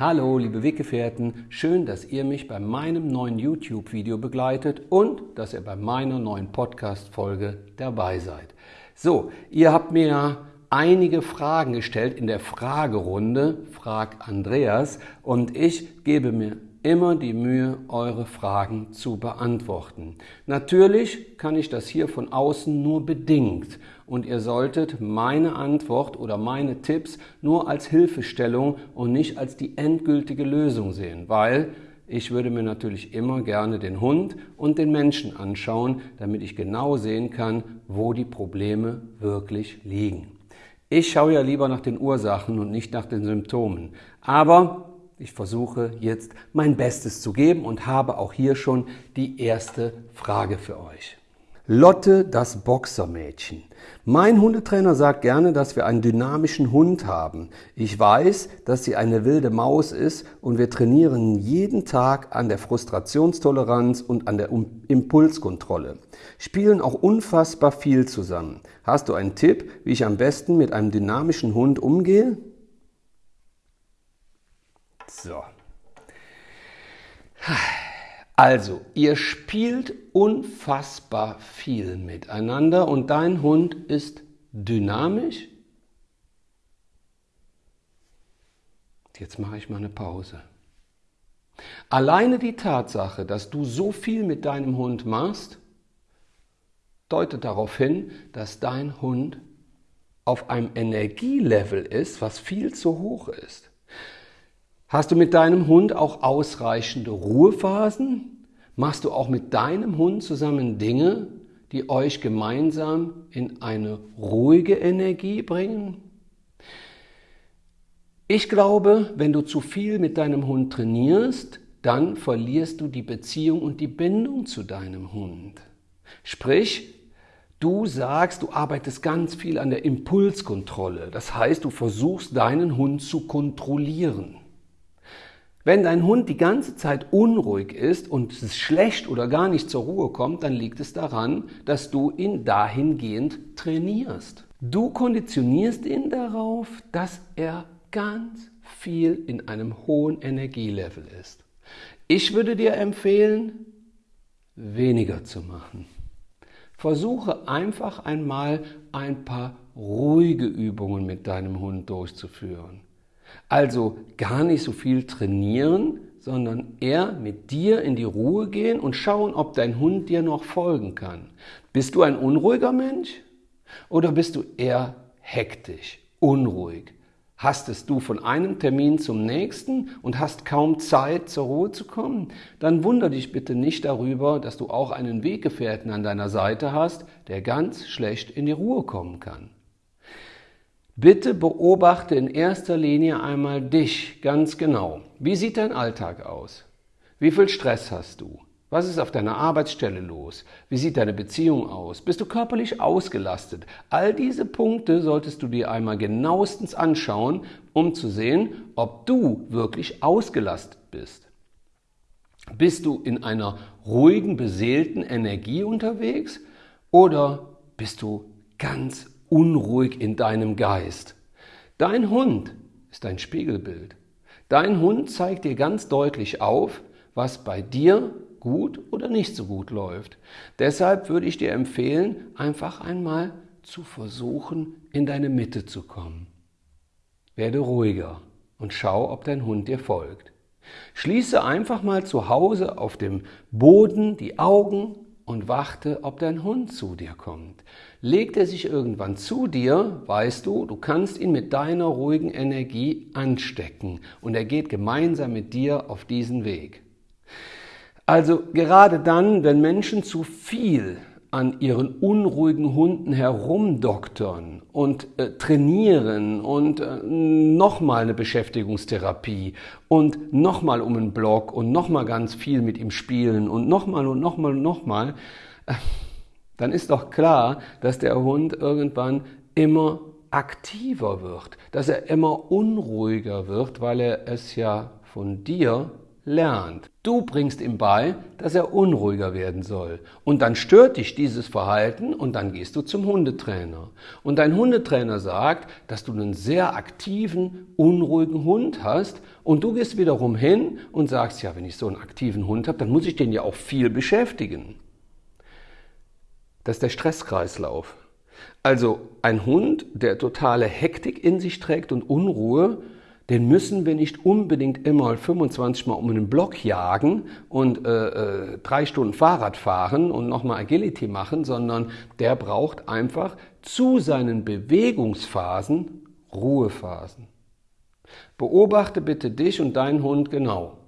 Hallo, liebe Weggefährten, schön, dass ihr mich bei meinem neuen YouTube-Video begleitet und dass ihr bei meiner neuen Podcast-Folge dabei seid. So, ihr habt mir einige Fragen gestellt in der Fragerunde, Frag Andreas, und ich gebe mir immer die Mühe, eure Fragen zu beantworten. Natürlich kann ich das hier von außen nur bedingt und ihr solltet meine Antwort oder meine Tipps nur als Hilfestellung und nicht als die endgültige Lösung sehen, weil ich würde mir natürlich immer gerne den Hund und den Menschen anschauen, damit ich genau sehen kann, wo die Probleme wirklich liegen. Ich schaue ja lieber nach den Ursachen und nicht nach den Symptomen. Aber ich versuche jetzt mein Bestes zu geben und habe auch hier schon die erste Frage für euch. Lotte, das Boxermädchen. Mein Hundetrainer sagt gerne, dass wir einen dynamischen Hund haben. Ich weiß, dass sie eine wilde Maus ist und wir trainieren jeden Tag an der Frustrationstoleranz und an der Impulskontrolle. Spielen auch unfassbar viel zusammen. Hast du einen Tipp, wie ich am besten mit einem dynamischen Hund umgehe? So. Also, ihr spielt unfassbar viel miteinander und dein Hund ist dynamisch. Jetzt mache ich mal eine Pause. Alleine die Tatsache, dass du so viel mit deinem Hund machst, deutet darauf hin, dass dein Hund auf einem Energielevel ist, was viel zu hoch ist. Hast du mit deinem Hund auch ausreichende Ruhephasen? Machst du auch mit deinem Hund zusammen Dinge, die euch gemeinsam in eine ruhige Energie bringen? Ich glaube, wenn du zu viel mit deinem Hund trainierst, dann verlierst du die Beziehung und die Bindung zu deinem Hund. Sprich, du sagst, du arbeitest ganz viel an der Impulskontrolle. Das heißt, du versuchst deinen Hund zu kontrollieren. Wenn dein Hund die ganze Zeit unruhig ist und es schlecht oder gar nicht zur Ruhe kommt, dann liegt es daran, dass du ihn dahingehend trainierst. Du konditionierst ihn darauf, dass er ganz viel in einem hohen Energielevel ist. Ich würde dir empfehlen, weniger zu machen. Versuche einfach einmal ein paar ruhige Übungen mit deinem Hund durchzuführen. Also gar nicht so viel trainieren, sondern eher mit dir in die Ruhe gehen und schauen, ob dein Hund dir noch folgen kann. Bist du ein unruhiger Mensch oder bist du eher hektisch, unruhig? Hastest du von einem Termin zum nächsten und hast kaum Zeit, zur Ruhe zu kommen? Dann wunder dich bitte nicht darüber, dass du auch einen Weggefährten an deiner Seite hast, der ganz schlecht in die Ruhe kommen kann. Bitte beobachte in erster Linie einmal dich ganz genau. Wie sieht dein Alltag aus? Wie viel Stress hast du? Was ist auf deiner Arbeitsstelle los? Wie sieht deine Beziehung aus? Bist du körperlich ausgelastet? All diese Punkte solltest du dir einmal genauestens anschauen, um zu sehen, ob du wirklich ausgelastet bist. Bist du in einer ruhigen, beseelten Energie unterwegs oder bist du ganz unruhig in deinem Geist. Dein Hund ist ein Spiegelbild. Dein Hund zeigt dir ganz deutlich auf, was bei dir gut oder nicht so gut läuft. Deshalb würde ich dir empfehlen, einfach einmal zu versuchen, in deine Mitte zu kommen. Werde ruhiger und schau, ob dein Hund dir folgt. Schließe einfach mal zu Hause auf dem Boden die Augen und warte, ob dein Hund zu dir kommt. Legt er sich irgendwann zu dir, weißt du, du kannst ihn mit deiner ruhigen Energie anstecken und er geht gemeinsam mit dir auf diesen Weg. Also gerade dann, wenn Menschen zu viel an ihren unruhigen Hunden herumdoktern und äh, trainieren und äh, nochmal eine Beschäftigungstherapie und nochmal um einen Block und nochmal ganz viel mit ihm spielen und nochmal und nochmal und nochmal, äh, dann ist doch klar, dass der Hund irgendwann immer aktiver wird, dass er immer unruhiger wird, weil er es ja von dir lernt. Du bringst ihm bei, dass er unruhiger werden soll. Und dann stört dich dieses Verhalten und dann gehst du zum Hundetrainer. Und dein Hundetrainer sagt, dass du einen sehr aktiven, unruhigen Hund hast. Und du gehst wiederum hin und sagst, ja, wenn ich so einen aktiven Hund habe, dann muss ich den ja auch viel beschäftigen. Das ist der Stresskreislauf. Also ein Hund, der totale Hektik in sich trägt und Unruhe, den müssen wir nicht unbedingt immer 25 Mal um einen Block jagen und äh, äh, drei Stunden Fahrrad fahren und nochmal Agility machen, sondern der braucht einfach zu seinen Bewegungsphasen Ruhephasen. Beobachte bitte dich und deinen Hund genau.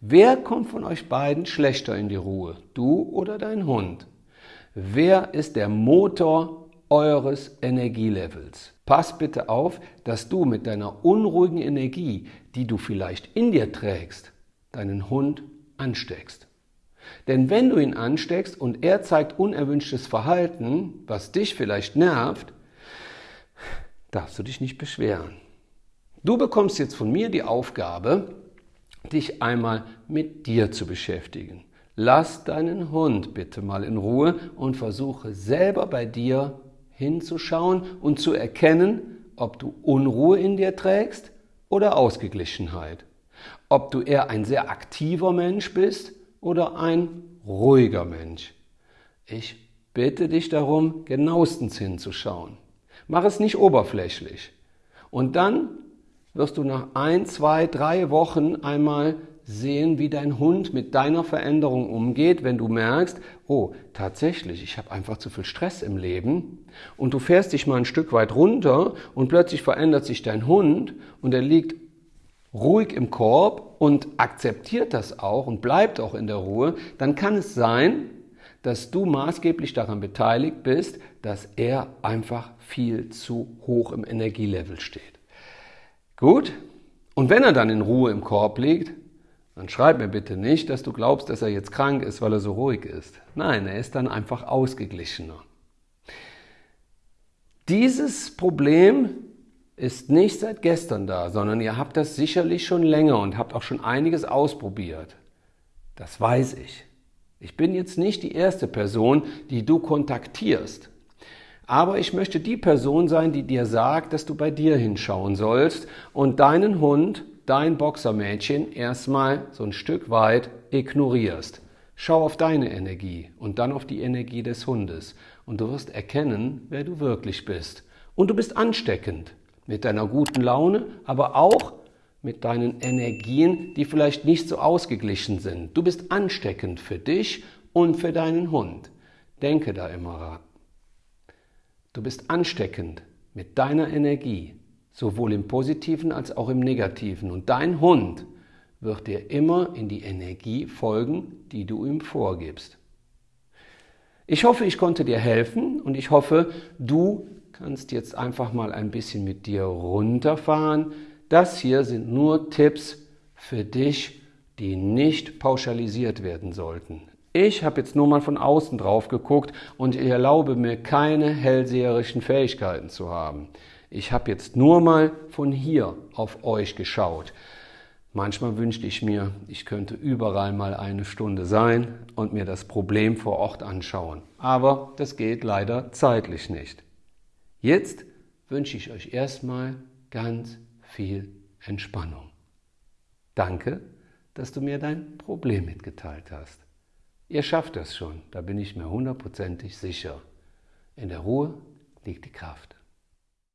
Wer kommt von euch beiden schlechter in die Ruhe? Du oder dein Hund? Wer ist der Motor eures Energielevels. Pass bitte auf, dass du mit deiner unruhigen Energie, die du vielleicht in dir trägst, deinen Hund ansteckst. Denn wenn du ihn ansteckst und er zeigt unerwünschtes Verhalten, was dich vielleicht nervt, darfst du dich nicht beschweren. Du bekommst jetzt von mir die Aufgabe, dich einmal mit dir zu beschäftigen. Lass deinen Hund bitte mal in Ruhe und versuche selber bei dir hinzuschauen und zu erkennen, ob du Unruhe in dir trägst oder Ausgeglichenheit. Ob du eher ein sehr aktiver Mensch bist oder ein ruhiger Mensch. Ich bitte dich darum, genauestens hinzuschauen. Mach es nicht oberflächlich. Und dann wirst du nach ein, zwei, drei Wochen einmal sehen, wie dein Hund mit deiner Veränderung umgeht, wenn du merkst, oh, tatsächlich, ich habe einfach zu viel Stress im Leben und du fährst dich mal ein Stück weit runter und plötzlich verändert sich dein Hund und er liegt ruhig im Korb und akzeptiert das auch und bleibt auch in der Ruhe, dann kann es sein, dass du maßgeblich daran beteiligt bist, dass er einfach viel zu hoch im Energielevel steht. Gut? Und wenn er dann in Ruhe im Korb liegt, dann schreib mir bitte nicht, dass du glaubst, dass er jetzt krank ist, weil er so ruhig ist. Nein, er ist dann einfach ausgeglichener. Dieses Problem ist nicht seit gestern da, sondern ihr habt das sicherlich schon länger und habt auch schon einiges ausprobiert. Das weiß ich. Ich bin jetzt nicht die erste Person, die du kontaktierst. Aber ich möchte die Person sein, die dir sagt, dass du bei dir hinschauen sollst und deinen Hund dein Boxermädchen erstmal so ein Stück weit ignorierst. Schau auf deine Energie und dann auf die Energie des Hundes und du wirst erkennen, wer du wirklich bist. Und du bist ansteckend mit deiner guten Laune, aber auch mit deinen Energien, die vielleicht nicht so ausgeglichen sind. Du bist ansteckend für dich und für deinen Hund. Denke da immer ran. Du bist ansteckend mit deiner Energie sowohl im positiven als auch im negativen. Und dein Hund wird dir immer in die Energie folgen, die du ihm vorgibst. Ich hoffe, ich konnte dir helfen und ich hoffe, du kannst jetzt einfach mal ein bisschen mit dir runterfahren. Das hier sind nur Tipps für dich, die nicht pauschalisiert werden sollten. Ich habe jetzt nur mal von außen drauf geguckt und ich erlaube mir keine hellseherischen Fähigkeiten zu haben. Ich habe jetzt nur mal von hier auf euch geschaut. Manchmal wünschte ich mir, ich könnte überall mal eine Stunde sein und mir das Problem vor Ort anschauen. Aber das geht leider zeitlich nicht. Jetzt wünsche ich euch erstmal ganz viel Entspannung. Danke, dass du mir dein Problem mitgeteilt hast. Ihr schafft das schon, da bin ich mir hundertprozentig sicher. In der Ruhe liegt die Kraft.